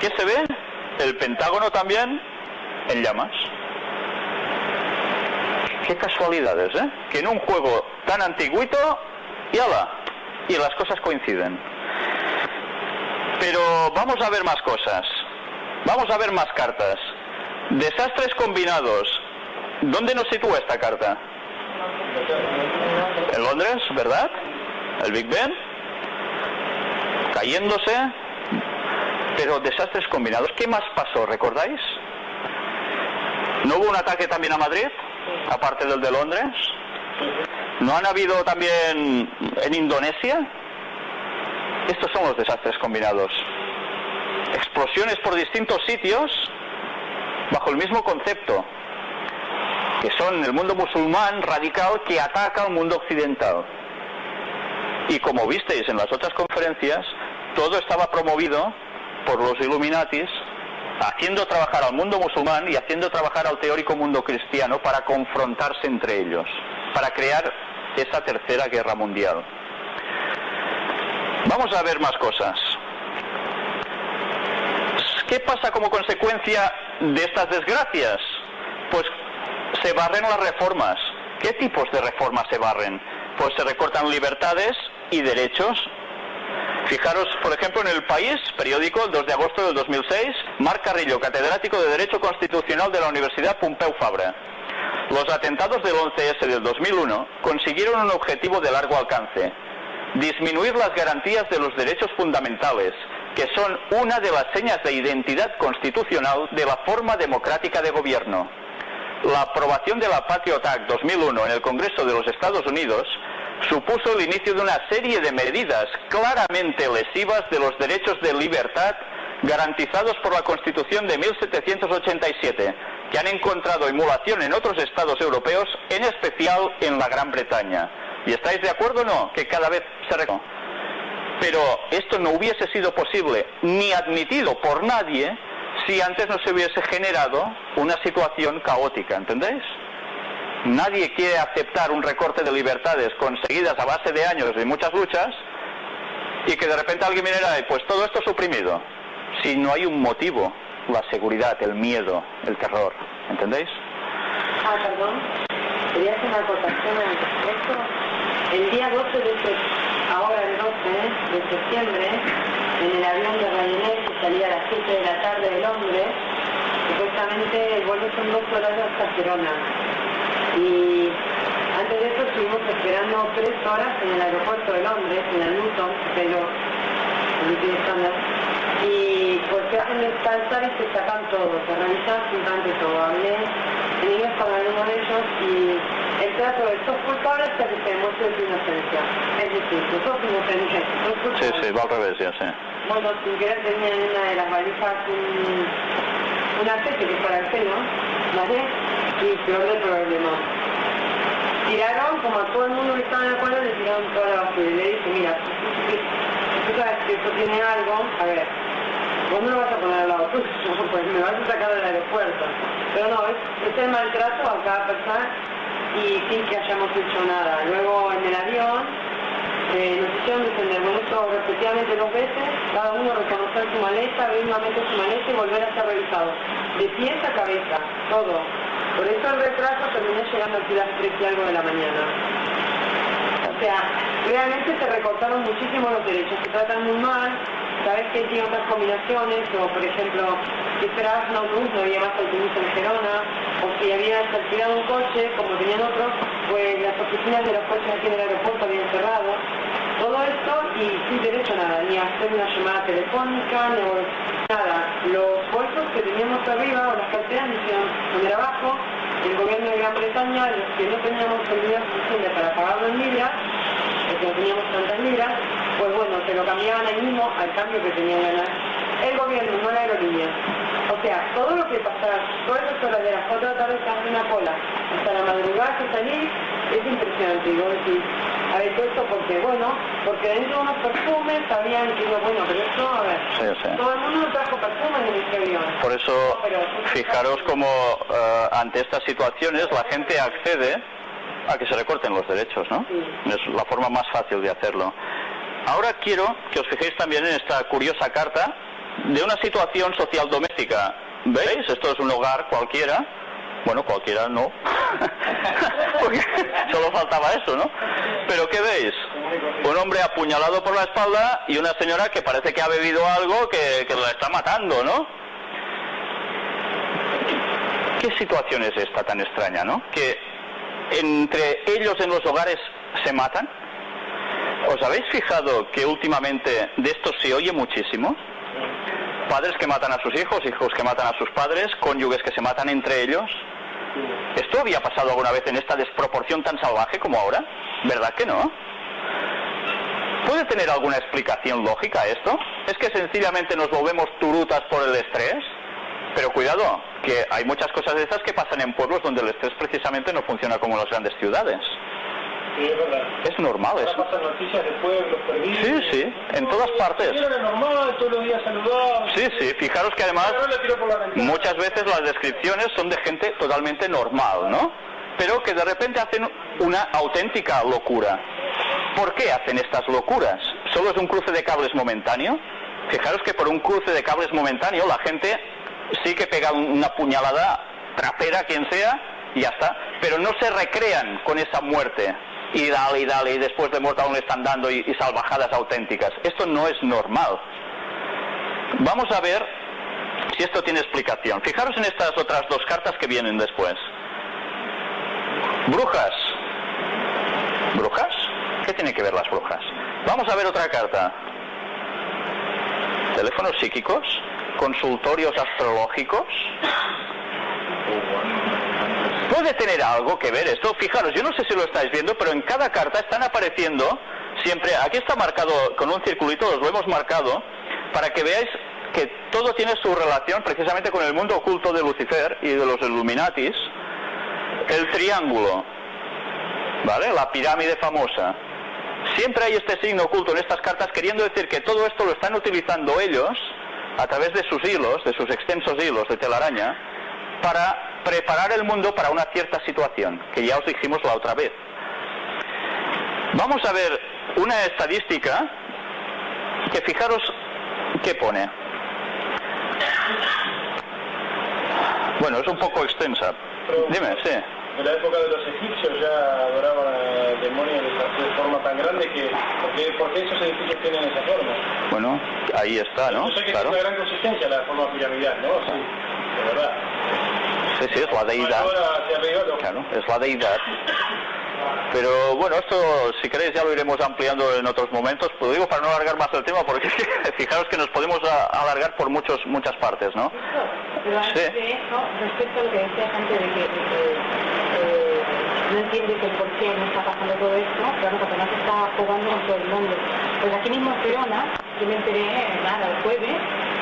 ¿qué se ve? El Pentágono también en llamas. Qué casualidades, ¿eh? Que en un juego tan antiguito, y ala, y las cosas coinciden. Pero vamos a ver más cosas. Vamos a ver más cartas. Desastres combinados. ¿Dónde nos sitúa esta carta? En Londres, ¿verdad? El Big Ben. Cayéndose. Pero desastres combinados. ¿Qué más pasó? ¿Recordáis? ¿No hubo un ataque también a Madrid? Aparte del de Londres. ¿No han habido también en Indonesia? Estos son los desastres combinados. Explosiones por distintos sitios bajo el mismo concepto, que son el mundo musulmán radical que ataca al mundo occidental. Y como visteis en las otras conferencias, todo estaba promovido por los Illuminatis, haciendo trabajar al mundo musulmán y haciendo trabajar al teórico mundo cristiano para confrontarse entre ellos, para crear esa tercera guerra mundial. Vamos a ver más cosas. ¿Qué pasa como consecuencia de estas desgracias? Pues se barren las reformas. ¿Qué tipos de reformas se barren? Pues se recortan libertades y derechos. Fijaros, por ejemplo, en El País, periódico, el 2 de agosto del 2006, Marc Carrillo, catedrático de Derecho Constitucional de la Universidad Pompeu Fabra. Los atentados del 11S del 2001 consiguieron un objetivo de largo alcance, disminuir las garantías de los derechos fundamentales, que son una de las señas de identidad constitucional de la forma democrática de gobierno. La aprobación de la Patriot Act 2001 en el Congreso de los Estados Unidos supuso el inicio de una serie de medidas claramente lesivas de los derechos de libertad garantizados por la Constitución de 1787, que han encontrado emulación en otros estados europeos, en especial en la Gran Bretaña. ¿Y estáis de acuerdo o no? Que cada vez se reconoce. Pero esto no hubiese sido posible ni admitido por nadie si antes no se hubiese generado una situación caótica, ¿entendéis? Nadie quiere aceptar un recorte de libertades conseguidas a base de años y muchas luchas y que de repente alguien viniera y pues todo esto suprimido. Si no hay un motivo, la seguridad, el miedo, el terror, ¿entendéis? Ah, perdón. Quería hacer una acotación al respecto. El día 12 de septiembre, ahora el 12 de septiembre, en el avión de Ryanair que salía a las 7 de la tarde de Londres, supuestamente el vuelo son dos horas hasta Gerona. Y antes de eso estuvimos esperando tres horas en el aeropuerto de Londres, en el Luton, pero. Y pues se hacen descansar y se sacan todo, se revisan absolutamente todo. Hablé en inglés con alguno de ellos y el trato de sos culpable hasta que se demuestre tu inocencia. Es decir, sos inocente, sos Sí, culpable. sí, va al revés, ya sé. Bueno, sin querer tenía en una de las valijas un, un aceite que para el pelo, ¿vale? Y peor del problema. Tiraron, como a todo el mundo que estaba en la cola, le tiraron toda la basura. Y le dije, mira, tú sabes que esto tiene algo, a ver, vos no lo vas a poner al lado tuyo, pues me vas a sacar del aeropuerto. Pero no, es, es el maltrato a cada persona y sin que hayamos hecho nada. Luego en el avión eh, nos hicieron defender con esto repetidamente dos veces, cada uno reconocer su maleta, abrir nuevamente su maleta y volver a ser revisado. De pies a cabeza, todo. Por eso el retraso terminé llegando aquí a las 3 y algo de la mañana. O sea, realmente se recortaron muchísimo los derechos, se tratan muy mal, sabes que tiene otras combinaciones, o por ejemplo, si esperabas un autobús no había más autobús en Gerona, o si habías alquilado un coche, como tenían otros, pues las oficinas de los coches aquí en el aeropuerto habían cerrado. Todo esto y sin derecho a nada, ni a hacer una llamada telefónica, ni nada. Los bolsos que teníamos arriba, o las carteras, nos hicieron poner abajo, el gobierno de Gran Bretaña, los que no teníamos dinero suficiente para pagarlo en libras, porque no teníamos tantas libras, pues bueno, se lo cambiaban ahí mismo al cambio que tenían ganas. El gobierno, no la aerolínea. O sea, todo lo que pasaba, todas esas horas de las 4 de la tarde se hace una cola, hasta la madrugada que salir, es impresionante. Y vos esto porque, bueno, porque dentro de unos perfumes digo, bueno, pero esto, a ver, Sí, sí. todo el mundo trajo perfumes en este avión. Por eso, fijaros cómo eh, ante estas situaciones la gente accede a que se recorten los derechos, ¿no? Es la forma más fácil de hacerlo. Ahora quiero que os fijéis también en esta curiosa carta de una situación social doméstica. ¿Veis? Esto es un hogar cualquiera. Bueno, cualquiera no. Porque solo faltaba eso, ¿no? Pero ¿qué veis? Un hombre apuñalado por la espalda y una señora que parece que ha bebido algo que, que la está matando, ¿no? ¿Qué situación es esta tan extraña, no? Que entre ellos en los hogares se matan. ¿Os habéis fijado que últimamente de esto se oye muchísimo? Padres que matan a sus hijos, hijos que matan a sus padres, cónyuges que se matan entre ellos. ¿Esto había pasado alguna vez en esta desproporción tan salvaje como ahora? ¿Verdad que no? ¿Puede tener alguna explicación lógica esto? ¿Es que sencillamente nos volvemos turutas por el estrés? Pero cuidado, que hay muchas cosas de esas que pasan en pueblos donde el estrés precisamente no funciona como en las grandes ciudades. Sí, es verdad. Es normal Ahora eso. pasan noticias de pueblos perdidos. Sí, sí, en todas partes. Era normal, todos los días saludaba. Sí, sí, fijaros que además muchas veces las descripciones son de gente totalmente normal, ¿no? Pero que de repente hacen una auténtica locura. ¿Por qué hacen estas locuras? ¿Solo es un cruce de cables momentáneo? Fijaros que por un cruce de cables momentáneo la gente sí que pega un- una puñalada trapera, quien sea, y ya está. Pero no se recrean con esa muerte. Y dale, y dale, y después de le están dando y, y salvajadas auténticas. Esto no es normal. Vamos a ver si esto tiene explicación. Fijaros en estas otras dos cartas que vienen después. Brujas. ¿Brujas? ¿Qué tienen que ver las brujas? Vamos a ver otra carta. Teléfonos psíquicos, consultorios astrológicos. Puede tener algo que ver esto. Fijaros, yo no sé si lo estáis viendo, pero en cada carta están apareciendo siempre. Aquí está marcado con un circulito, os lo hemos marcado, para que veáis que todo tiene su relación precisamente con el mundo oculto de Lucifer y de los Illuminatis. El triángulo, ¿vale? La pirámide famosa. Siempre hay este signo oculto en estas cartas queriendo decir que todo esto lo están utilizando ellos a través de sus hilos, de sus extensos hilos de telaraña, para preparar el mundo para una cierta situación, que ya os dijimos la otra vez. Vamos a ver una estadística que fijaros qué pone. Bueno, es un poco extensa. Dime, sí. En la época de los egipcios ya adoraban a demonios de, forma tan grande que... Porque, porque esos edificios tienen esa forma. Bueno, ahí está, ¿no? Yo sé que Claro. tiene una gran consistencia la forma piramidal, ¿no? Sí, de verdad. Sí, sí, es la deidad. Claro, es la deidad. Pero bueno, esto si queréis ya lo iremos ampliando en otros momentos. Pues digo para no alargar más el tema, porque fijaros que nos podemos alargar por muchos muchas partes, ¿no? Pero antes Sí. de eso, respecto a lo que antes de que, de que, eh, no entiende que por qué no está pasando todo esto, claro, porque no se está jugando con todo el mundo. Pues aquí mismo en Gerona, yo me enteré, nada, el jueves,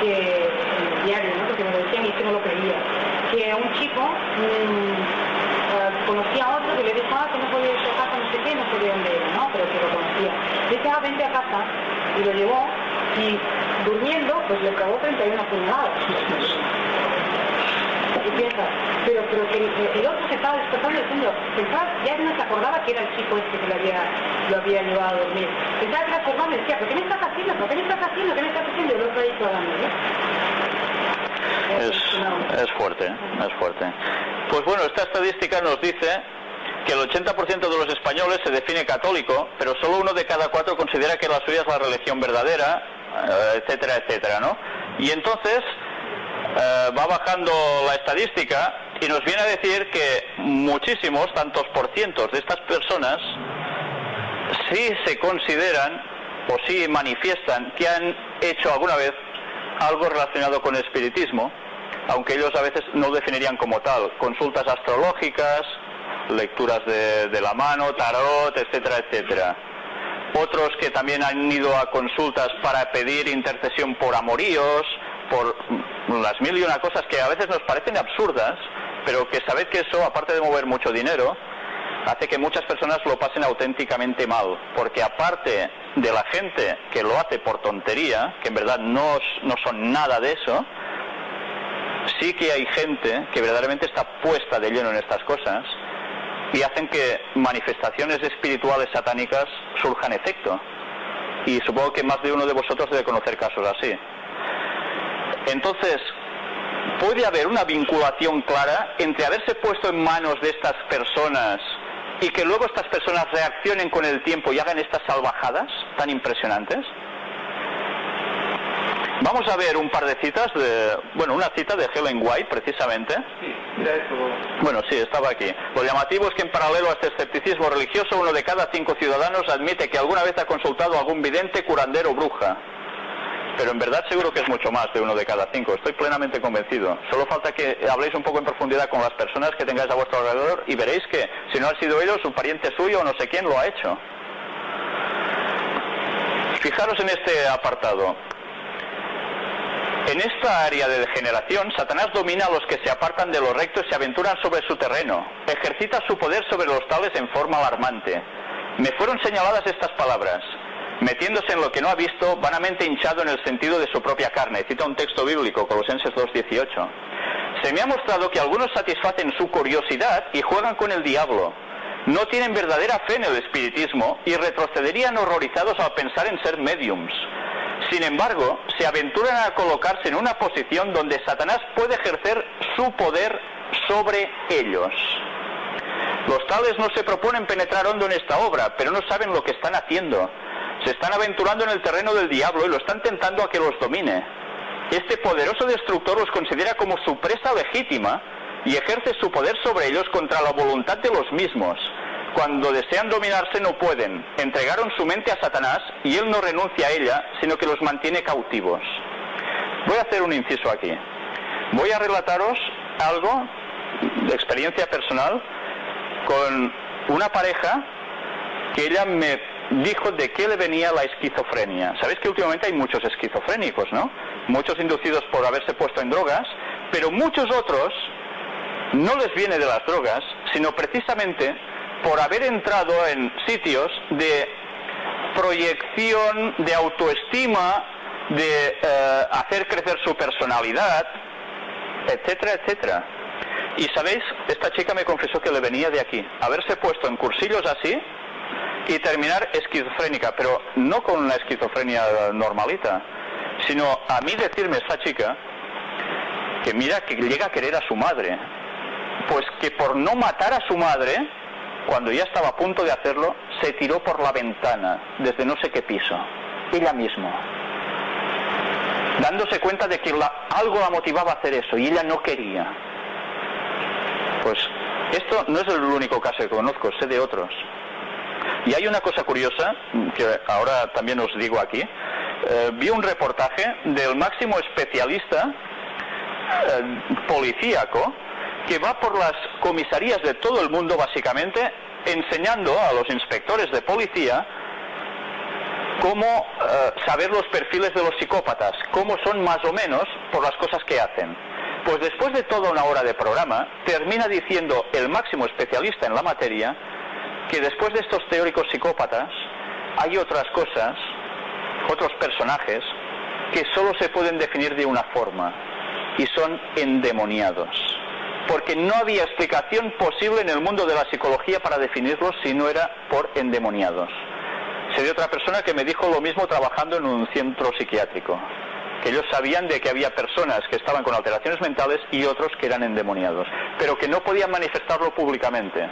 que el diario, ¿no? porque me que no lo creía, que un chico mm, eh, conocía a otro que le dijo, ah, que no podía ir a casa, no sé qué, no sé de dónde era, ¿no? Pero que lo conocía. Dice, ah, vente a casa, y lo llevó, y durmiendo, pues le clavó 31 puñaladas. Y piensa, pero, pero que el, otro se estaba despertando diciendo, pensaba, ya no se acordaba que era el chico este que lo había, lo había llevado a dormir. Pensaba que era su decía, ¿pero qué me estás haciendo? ¿Pero qué me estás haciendo? ¿Qué me estás haciendo? Y el otro ahí clavando, ¿eh? Es, es fuerte, es fuerte. Pues bueno, esta estadística nos dice que el 80% de los españoles se define católico, pero solo uno de cada cuatro considera que la suya es la religión verdadera, eh, etcétera, etcétera, ¿no? Y entonces eh, va bajando la estadística y nos viene a decir que muchísimos, tantos por cientos de estas personas, sí se consideran o sí manifiestan que han hecho alguna vez algo relacionado con el espiritismo, aunque ellos a veces no definirían como tal. Consultas astrológicas, lecturas de, la mano, tarot, etcétera, etcétera. Otros que también han ido a consultas para pedir intercesión por amoríos, por las mil y una cosas que a veces nos parecen absurdas, pero que sabed que eso, aparte de mover mucho dinero, hace que muchas personas lo pasen auténticamente mal, porque aparte de la gente que lo hace por tontería, que en verdad no, no son nada de eso, sí que hay gente que verdaderamente está puesta de lleno en estas cosas y hacen que manifestaciones espirituales satánicas surjan efecto. Y supongo que más de uno de vosotros debe conocer casos así. Entonces, ¿puede haber una vinculación clara entre haberse puesto en manos de estas personas y que luego estas personas reaccionen con el tiempo y hagan estas salvajadas tan impresionantes? Vamos a ver un par de citas, de, bueno, una cita de Helen White precisamente. Sí, mira esto. Bueno, sí, estaba aquí. Lo llamativo es que en paralelo a este escepticismo religioso, uno de cada cinco ciudadanos admite que alguna vez ha consultado a algún vidente, curandero o bruja. Pero en verdad seguro que es mucho más de uno de cada cinco. Estoy plenamente convencido. Solo falta que habléis un poco en profundidad con las personas que tengáis a vuestro alrededor y veréis que si no ha sido ellos, un pariente suyo o no sé quién lo ha hecho. Fijaros en este apartado. En esta área de degeneración, Satanás domina a los que se apartan de lo recto y se aventuran sobre su terreno. Ejercita su poder sobre los tales en forma alarmante. Me fueron señaladas estas palabras. Metiéndose en lo que no ha visto, vanamente hinchado en el sentido de su propia carne. Cita un texto bíblico, Colosenses 2.18. Se me ha mostrado que algunos satisfacen su curiosidad y juegan con el diablo. No tienen verdadera fe en el espiritismo y retrocederían horrorizados al pensar en ser mediums. Sin embargo, se aventuran a colocarse en una posición donde Satanás puede ejercer su poder sobre ellos. Los tales no se proponen penetrar hondo en esta obra, pero no saben lo que están haciendo. Se están aventurando en el terreno del diablo y lo están tentando a que los domine. Este poderoso destructor los considera como su presa legítima y ejerce su poder sobre ellos contra la voluntad de los mismos. Cuando desean dominarse no pueden. Entregaron su mente a Satanás y él no renuncia a ella, sino que los mantiene cautivos. Voy a hacer un inciso aquí. Voy a relataros algo de experiencia personal con una pareja que ella me dijo de qué le venía la esquizofrenia. Sabéis que últimamente hay muchos esquizofrénicos, ¿no? Muchos inducidos por haberse puesto en drogas, pero muchos otros no les viene de las drogas, sino precisamente por haber entrado en sitios de proyección, de autoestima, de eh, hacer crecer su personalidad, etcétera, etcétera. Y sabéis, esta chica me confesó que le venía de aquí, haberse puesto en cursillos así y terminar esquizofrénica, pero no con una esquizofrenia normalita, sino a mí decirme esta chica que mira que llega a querer a su madre, pues que por no matar a su madre, cuando ya estaba a punto de hacerlo, se tiró por la ventana desde no sé qué piso, ella misma, dándose cuenta de que algo la motivaba a hacer eso y ella no quería. Pues esto no es el único caso que conozco, sé de otros. Y hay una cosa curiosa que ahora también os digo aquí. Eh, vi un reportaje del máximo especialista eh, policíaco que va por las comisarías de todo el mundo básicamente enseñando a los inspectores de policía cómo eh, saber los perfiles de los psicópatas, cómo son más o menos por las cosas que hacen. Pues después de toda una hora de programa, termina diciendo el máximo especialista en la materia que después de estos teóricos psicópatas hay otras cosas, otros personajes, que solo se pueden definir de una forma, y son endemoniados. Porque no había explicación posible en el mundo de la psicología para definirlos si no era por endemoniados. Se dio otra persona que me dijo lo mismo trabajando en un centro psiquiátrico, que ellos sabían de que había personas que estaban con alteraciones mentales y otros que eran endemoniados, pero que no podían manifestarlo públicamente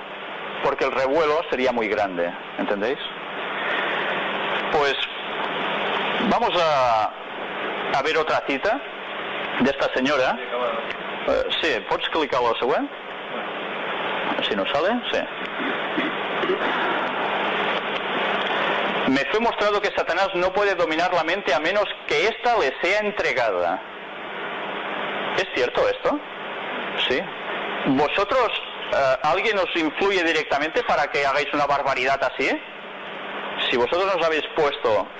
porque el revuelo sería muy grande, ¿entendéis? Pues vamos a, a ver otra cita de esta senyora. Eh, sí, pots clicar la? Si no sale, sí. Me fue mostrado que Satanás no puede dominar la mente a menos que ésta le sea entregada. ¿Es cierto esto? Sí. ¿Vosotros eh, ¿alguien os influye directamente para que hagáis una barbaridad así? Si vosotros os habéis puesto en